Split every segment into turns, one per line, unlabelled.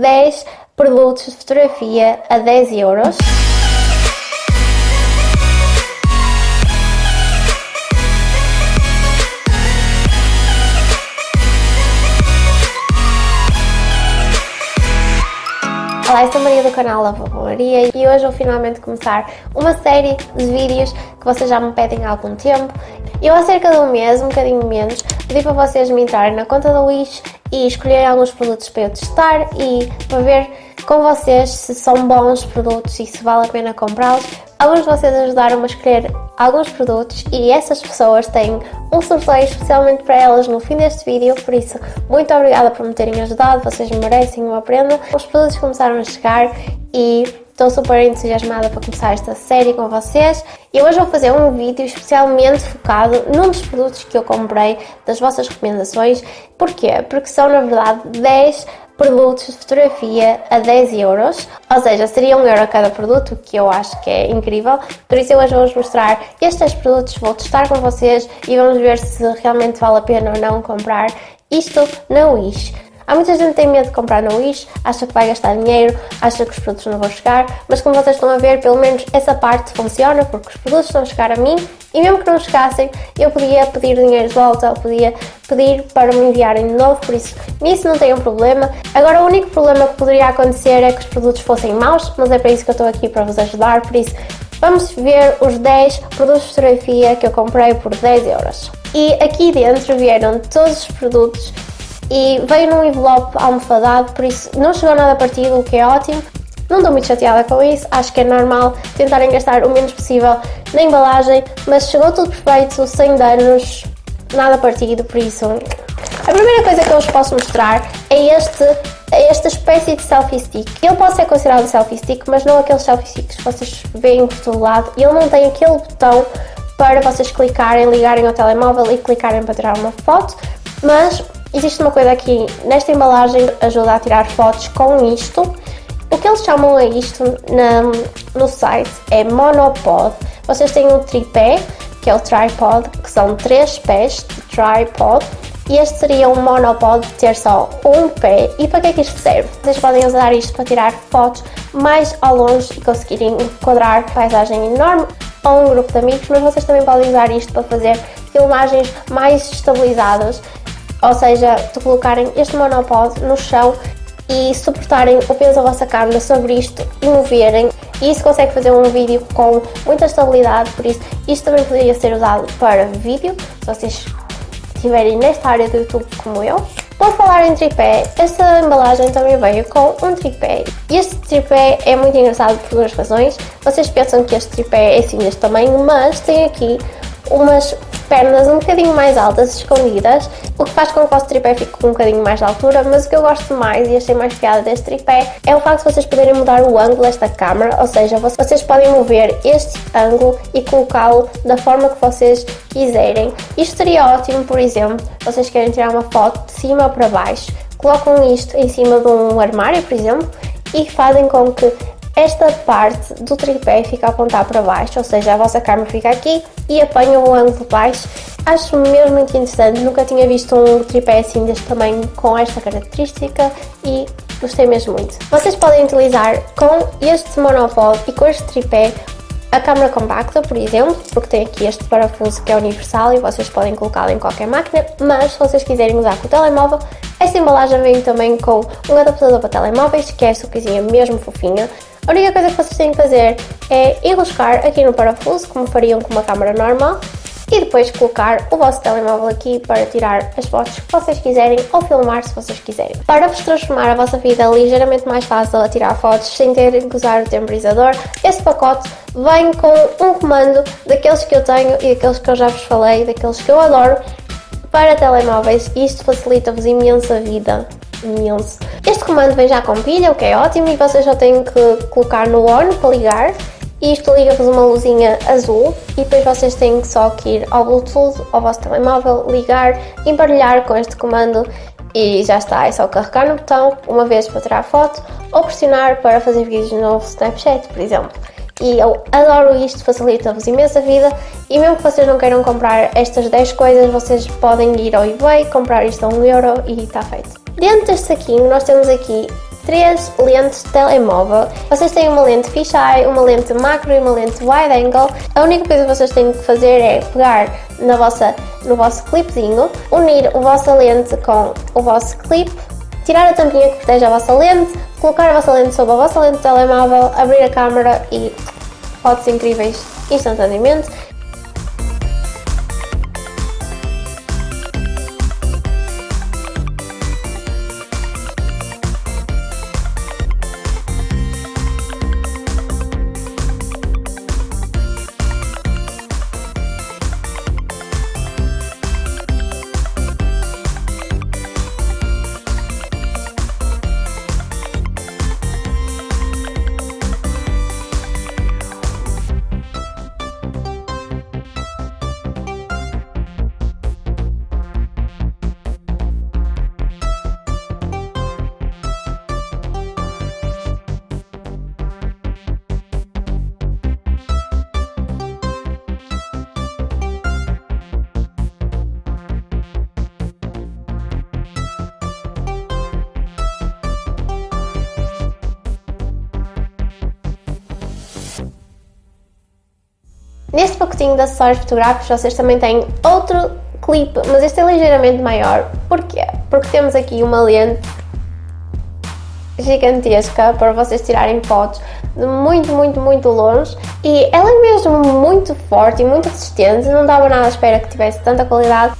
10 produtos de fotografia a 10 euros. Olá, eu sou Maria do canal Lava Maria e hoje vou finalmente começar uma série de vídeos que vocês já me pedem há algum tempo. Eu há cerca de um mês, um bocadinho menos, pedi para vocês me entrarem na conta da Wish e escolherem alguns produtos para eu testar e para ver com vocês se são bons produtos e se vale a pena comprá-los. Alguns de vocês ajudaram-me a escolher alguns produtos e essas pessoas têm um sorteio especialmente para elas no fim deste vídeo, por isso muito obrigada por me terem ajudado, vocês merecem uma prenda. Os produtos começaram a chegar e estou super entusiasmada para começar esta série com vocês e hoje vou fazer um vídeo especialmente focado num dos produtos que eu comprei das vossas recomendações. Porquê? Porque são na verdade 10 produtos de fotografia a 10 euros, ou seja, seria 1 euro cada produto, que eu acho que é incrível. Por isso eu hoje vou-vos mostrar estes produtos, vou testar com vocês e vamos ver se realmente vale a pena ou não comprar isto na Wish. Há muita gente que tem medo de comprar no Wish, acha que vai gastar dinheiro, acha que os produtos não vão chegar, mas como vocês estão a ver, pelo menos essa parte funciona, porque os produtos estão a chegar a mim e mesmo que não chegassem, eu podia pedir dinheiro de volta, ou podia pedir para me enviarem de novo, por isso nisso não tem um problema. Agora o único problema que poderia acontecer é que os produtos fossem maus, mas é para isso que eu estou aqui para vos ajudar, por isso vamos ver os 10 produtos de fotografia que eu comprei por 10 euros. E aqui dentro vieram todos os produtos e veio num envelope almofadado, por isso não chegou nada partido, o que é ótimo. Não estou muito chateada com isso, acho que é normal tentarem gastar o menos possível na embalagem, mas chegou tudo perfeito, sem danos, nada partido, por isso... A primeira coisa que eu vos posso mostrar é este é esta espécie de selfie stick. Ele pode ser considerado um selfie stick, mas não aqueles selfie sticks que vocês veem por todo lado. Ele não tem aquele botão para vocês clicarem, ligarem ao telemóvel e clicarem para tirar uma foto, mas Existe uma coisa aqui nesta embalagem ajuda a tirar fotos com isto. O que eles chamam a isto na, no site é monopod. Vocês têm um tripé, que é o tripod, que são três pés de tripod. E este seria um monopod de ter só um pé. E para que é que isto serve? Vocês podem usar isto para tirar fotos mais ao longe e conseguirem enquadrar paisagem enorme ou um grupo de amigos, mas vocês também podem usar isto para fazer filmagens mais estabilizadas ou seja, de colocarem este monopod no chão e suportarem o peso da vossa câmera sobre isto e moverem. E isso consegue fazer um vídeo com muita estabilidade, por isso isto também poderia ser usado para vídeo, se vocês estiverem nesta área do YouTube como eu. Por falar em tripé, esta embalagem também veio com um tripé. E este tripé é muito engraçado por duas razões. Vocês pensam que este tripé é assim deste tamanho, mas tem aqui umas pernas um bocadinho mais altas, escondidas, o que faz com que o vosso tripé fique com um bocadinho mais de altura, mas o que eu gosto mais e achei mais piada deste tripé é o facto de vocês poderem mudar o ângulo desta câmera, ou seja, vocês podem mover este ângulo e colocá-lo da forma que vocês quiserem. Isto seria ótimo, por exemplo, vocês querem tirar uma foto de cima para baixo, colocam isto em cima de um armário, por exemplo, e fazem com que esta parte do tripé fica a apontar para baixo, ou seja, a vossa câmera fica aqui e apanha o ângulo baixo. Acho mesmo muito interessante, nunca tinha visto um tripé assim deste tamanho com esta característica e gostei mesmo muito. Vocês podem utilizar com este monopod e com este tripé a câmera compacta, por exemplo, porque tem aqui este parafuso que é universal e vocês podem colocá-lo em qualquer máquina, mas se vocês quiserem usar com o telemóvel, esta embalagem vem também com um adaptador para telemóveis, que é esta coisinha mesmo fofinha, a única coisa que vocês têm que fazer é enroscar aqui no parafuso, como fariam com uma câmera normal, e depois colocar o vosso telemóvel aqui para tirar as fotos que vocês quiserem ou filmar se vocês quiserem. Para vos transformar a vossa vida ligeiramente mais fácil a tirar fotos sem terem que usar o temporizador, este pacote vem com um comando daqueles que eu tenho e daqueles que eu já vos falei, daqueles que eu adoro, para telemóveis. Isto facilita-vos imenso a vida imenso. Este comando vem já com pilha, o que é ótimo, e vocês só têm que colocar no on para ligar. E isto liga-vos uma luzinha azul e depois vocês têm só que ir ao Bluetooth, ao vosso telemóvel, ligar, embaralhar com este comando e já está, é só carregar no botão uma vez para tirar foto ou pressionar para fazer vídeos no Snapchat, por exemplo. E eu adoro isto, facilita-vos imensa vida e mesmo que vocês não queiram comprar estas 10 coisas, vocês podem ir ao eBay, comprar isto a 1 euro e está feito. Dentro deste saquinho nós temos aqui três lentes de telemóvel. Vocês têm uma lente fisheye, uma lente macro e uma lente wide angle. A única coisa que vocês têm que fazer é pegar na vossa, no vosso clipzinho, unir a vossa lente com o vosso clip, tirar a tampinha que protege a vossa lente, colocar a vossa lente sobre a vossa lente de telemóvel, abrir a câmera e fotos incríveis instantaneamente. Neste pacotinho de acessórios fotográficos vocês também têm outro clipe, mas este é ligeiramente maior. Porquê? Porque temos aqui uma lente gigantesca para vocês tirarem fotos de muito, muito, muito longe e ela é mesmo muito forte e muito resistente, não dava nada à espera que tivesse tanta qualidade.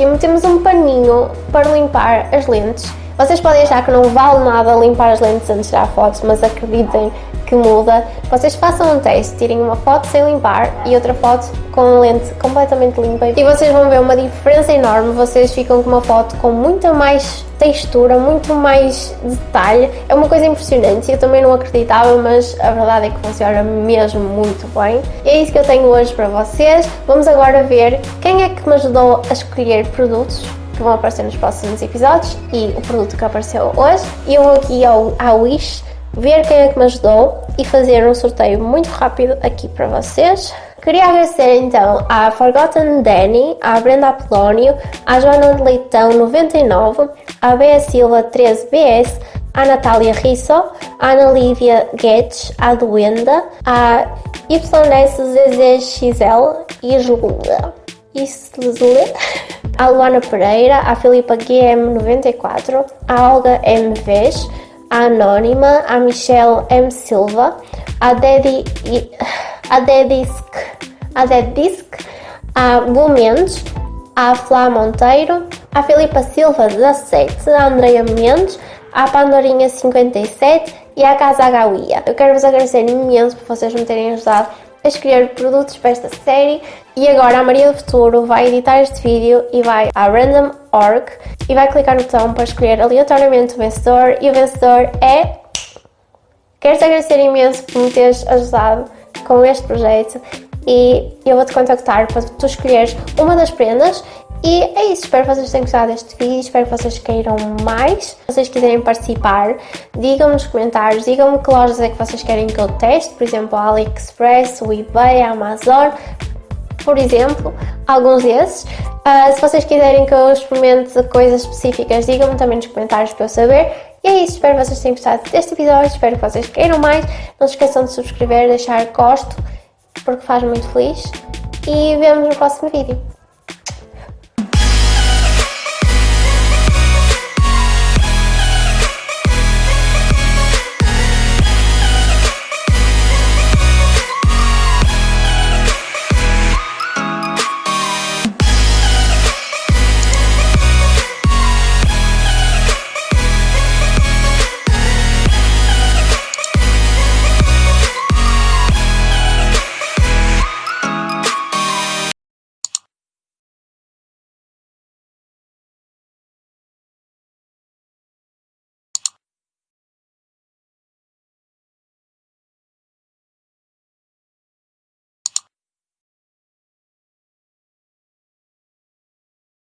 Último temos um paninho para limpar as lentes. Vocês podem achar que não vale nada limpar as lentes antes de tirar fotos, mas acreditem que muda. Vocês façam um teste, tirem uma foto sem limpar e outra foto com lente completamente limpa e vocês vão ver uma diferença enorme. Vocês ficam com uma foto com muita mais textura, muito mais detalhe. É uma coisa impressionante. Eu também não acreditava, mas a verdade é que funciona mesmo muito bem. E é isso que eu tenho hoje para vocês. Vamos agora ver quem é que me ajudou a escolher produtos que vão aparecer nos próximos episódios e o produto que apareceu hoje. Eu vou aqui ao, ao Wish ver quem é que me ajudou e fazer um sorteio muito rápido aqui para vocês. Queria agradecer então à Forgotten Danny, à Brenda Apolónio, à Joana de Leitão 99, à Bea Silva 13BS, à Natália Risso, à Ana Lívia Guedes, à Duenda, à YSZZXL e Isla. à Luana Pereira, à Filipa GM94, à Olga MVs, à Anónima, à Michelle M. Silva, à Daddy, à Dedisk, à Dedisk, Bu Mendes, à Flá Monteiro, à Filipa Silva 17, à Andreia Mendes, à Pandorinha 57 e à Casa Agauia. Eu quero vos agradecer imenso por vocês me terem ajudado a escolher produtos para esta série. E agora a Maria do Futuro vai editar este vídeo e vai à Random.org e vai clicar no botão para escolher aleatoriamente o vencedor. E o vencedor é... Quero-te agradecer imenso por me teres ajudado com este projeto e eu vou-te contactar para tu escolheres uma das prendas e é isso, espero que vocês tenham gostado deste vídeo, espero que vocês queiram mais. Se vocês quiserem participar, digam-me nos comentários, digam-me que lojas é que vocês querem que eu teste, por exemplo, a AliExpress, o eBay, a Amazon, por exemplo, alguns desses. Uh, se vocês quiserem que eu experimente coisas específicas, digam-me também nos comentários para eu saber. E é isso, espero que vocês tenham gostado deste episódio, espero que vocês queiram mais. Não se esqueçam de subscrever, deixar gosto, porque faz muito feliz. E vemos no próximo vídeo.